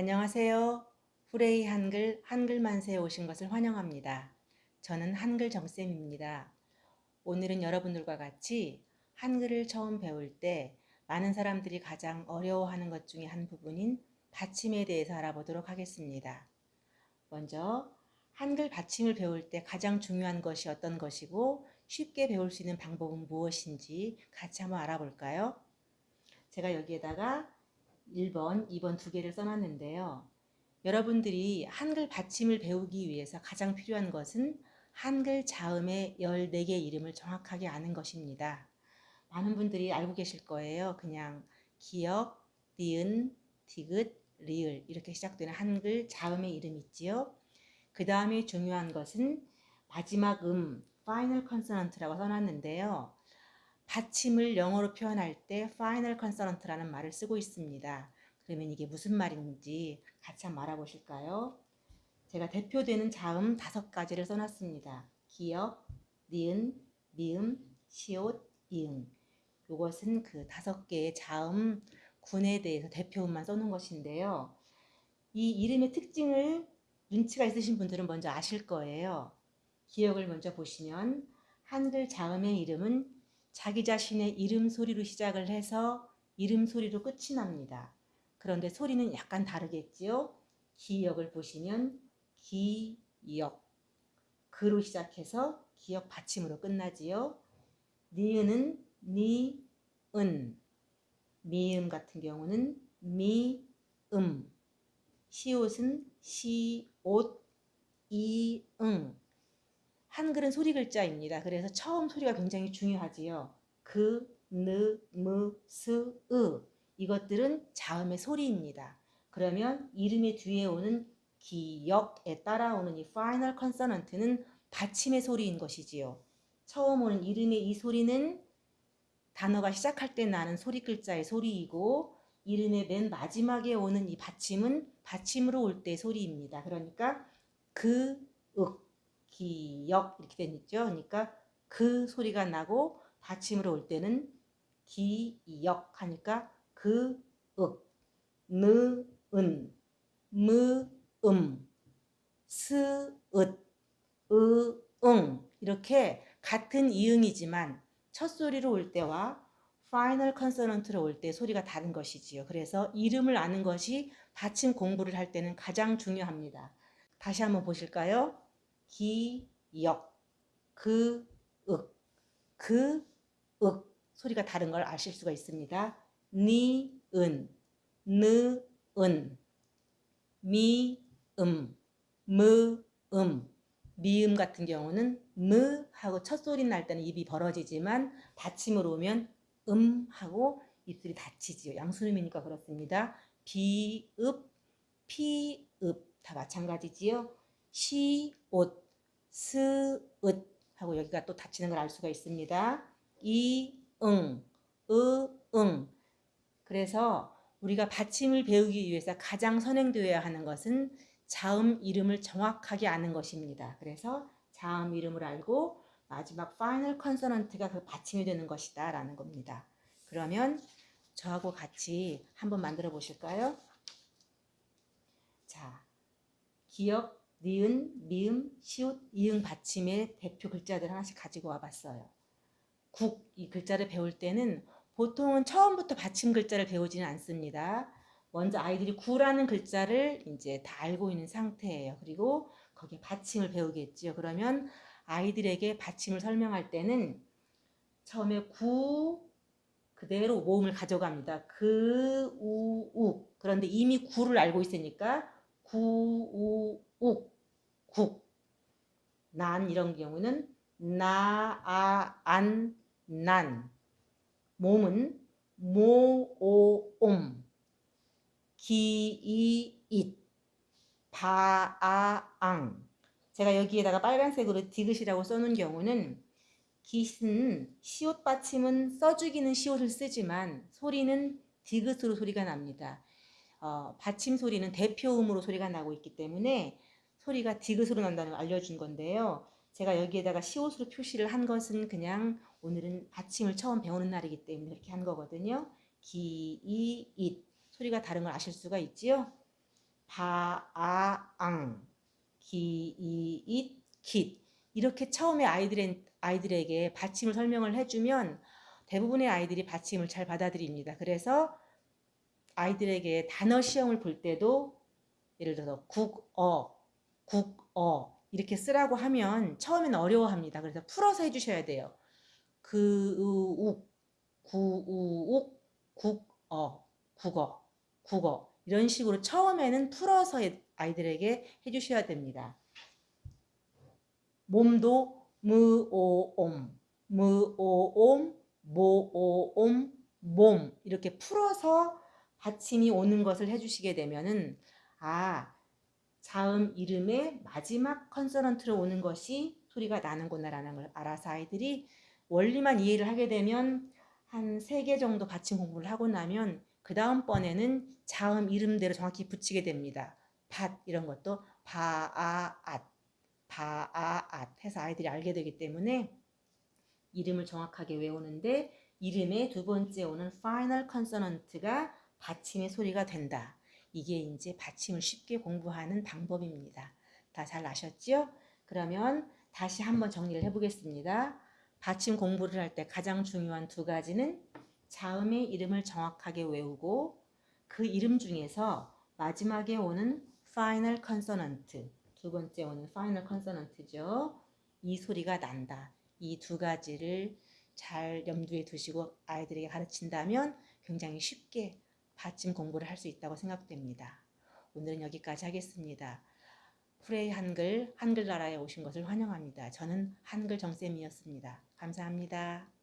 안녕하세요. 후레이 한글 한글만세에 오신 것을 환영합니다. 저는 한글 정쌤입니다. 오늘은 여러분들과 같이 한글을 처음 배울 때 많은 사람들이 가장 어려워하는 것 중에 한 부분인 받침에 대해서 알아보도록 하겠습니다. 먼저 한글 받침을 배울 때 가장 중요한 것이 어떤 것이고 쉽게 배울 수 있는 방법은 무엇인지 같이 한번 알아볼까요? 제가 여기에다가 1번, 2번 두 개를 써놨는데요. 여러분들이 한글 받침을 배우기 위해서 가장 필요한 것은 한글 자음의 14개 이름을 정확하게 아는 것입니다. 많은 분들이 알고 계실 거예요. 그냥 기역, 니은, 디귿, 리을 이렇게 시작되는 한글 자음의 이름 있지요. 그 다음에 중요한 것은 마지막 음, final consonant라고 써놨는데요. 받침을 영어로 표현할 때 final consonant라는 말을 쓰고 있습니다. 그러면 이게 무슨 말인지 같이 한번 알아보실까요? 제가 대표되는 자음 다섯 가지를 써놨습니다. 기역, 니은, 미음, 시옷, 이응. 이것은 그 다섯 개의 자음 군에 대해서 대표음만 써놓은 것인데요. 이 이름의 특징을 눈치가 있으신 분들은 먼저 아실 거예요. 기억을 먼저 보시면 한글 자음의 이름은 자기 자신의 이름 소리로 시작을 해서 이름 소리로 끝이 납니다. 그런데 소리는 약간 다르겠지요. 기역을 보시면 기역 그로 시작해서 기역 받침으로 끝나지요. 니은은 니은 미음 같은 경우는 미음 시옷은 시옷 이응 한글은 소리 글자입니다. 그래서 처음 소리가 굉장히 중요하지요. 그, 느, 무, 스, 으 이것들은 자음의 소리입니다. 그러면 이름의 뒤에 오는 기역에 따라오는 이 final consonant는 받침의 소리인 것이지요. 처음 오는 이름의 이 소리는 단어가 시작할 때 나는 소리 글자의 소리이고 이름의 맨 마지막에 오는 이 받침은 받침으로 올 때 소리입니다. 그러니까 그, 윽, 기역 이렇게 되죠. 그러니까 그 소리가 나고 받침으로 올 때는 기역 하니까 그, 윽, 느, 은, 무, 음, 스, 읒, 으, 응 이렇게 같은 이응이지만 첫 소리로 올 때와 final consonant로 올 때 소리가 다른 것이지요. 그래서 이름을 아는 것이 받침 공부를 할 때는 가장 중요합니다. 다시 한번 보실까요? 기역, 그, 윽, 그, 윽 소리가 다른 걸 아실 수가 있습니다. 니, 은, 느, 은, 미, 음, 무, 음, 미음 같은 경우는 무 하고 첫 소리 날 때는 입이 벌어지지만 받침으로 오면 음 하고 입술이 닫히지요. 양수음이니까 그렇습니다. 비읍, 피읍 다 마찬가지지요. 시, 옷, 스, 읒 하고 여기가 또 닫히는 걸 알 수가 있습니다. 이, 응, 으, 응. 그래서 우리가 받침을 배우기 위해서 가장 선행되어야 하는 것은 자음 이름을 정확하게 아는 것입니다. 그래서 자음 이름을 알고 마지막 final consonant가 그 받침이 되는 것이다 라는 겁니다. 그러면 저하고 같이 한번 만들어 보실까요? 자, 기역, 니은, 미음, 시옷, 이응 받침의 대표 글자들 하나씩 가지고 와봤어요. 국, 이 글자를 배울 때는 보통은 처음부터 받침 글자를 배우지는 않습니다. 먼저 아이들이 구라는 글자를 이제 다 알고 있는 상태예요. 그리고 거기에 받침을 배우겠죠. 그러면 아이들에게 받침을 설명할 때는 처음에 구 그대로 모음을 가져갑니다. 그, 우, 욱. 그런데 이미 구를 알고 있으니까 구, 우, 욱, 국. 난 이런 경우는 나, 아, 안, 난. 몸은 모, 오, 옴. 기, 이, 잇. 바, 아, 앙. 제가 여기에다가 빨간색으로 디귿이라고 써놓은 경우는 깃은 시옷 받침은 써주기는 시옷을 쓰지만 소리는 디귿으로 소리가 납니다. 어, 받침 소리는 대표음으로 소리가 나고 있기 때문에 소리가 디귿으로 난다는 걸 알려준 건데요. 제가 여기에다가 시옷으로 표시를 한 것은 그냥 오늘은 받침을 처음 배우는 날이기 때문에 이렇게 한 거거든요. 기, 이, 잇 소리가 다른 걸 아실 수가 있지요. 바 아 앙, 기 이 잇, 깃 이렇게 처음에 아이들의, 아이들에게 받침을 설명을 해주면 대부분의 아이들이 받침을 잘 받아들입니다. 그래서 아이들에게 단어 시험을 볼 때도 예를 들어서 국 어, 국어 이렇게 쓰라고 하면 처음에는 어려워합니다. 그래서 풀어서 해주셔야 돼요. 그우욱, 구우욱, 국어, 국어, 국어 이런 식으로 처음에는 풀어서 아이들에게 해주셔야 됩니다. 몸도 무오옴, 무오옴, 모오옴, 몸 이렇게 풀어서 받침이 오는 것을 해주시게 되면은 아 자음 이름의 마지막 컨소넌트로 오는 것이 소리가 나는구나라는 걸 알아서 아이들이 원리만 이해를 하게 되면 한 세 개 정도 받침 공부를 하고 나면 그 다음번에는 자음 이름대로 정확히 붙이게 됩니다. 밭 이런 것도 바아앗 바아앗 해서 아이들이 알게 되기 때문에 이름을 정확하게 외우는데 이름의 두 번째 오는 final consonant가 받침의 소리가 된다. 이게 이제 받침을 쉽게 공부하는 방법입니다. 다 잘 아셨죠? 그러면 다시 한번 정리를 해보겠습니다. 받침 공부를 할 때 가장 중요한 두 가지는 자음의 이름을 정확하게 외우고 그 이름 중에서 마지막에 오는 final consonant 두 번째 오는 final consonant죠. 이 소리가 난다. 이 두 가지를 잘 염두에 두시고 아이들에게 가르친다면 굉장히 쉽게 받침 공부를 할 수 있다고 생각됩니다. 오늘은 여기까지 하겠습니다. 프레이 한글, 한글나라에 오신 것을 환영합니다. 저는 한글 정쌤이었습니다. 감사합니다.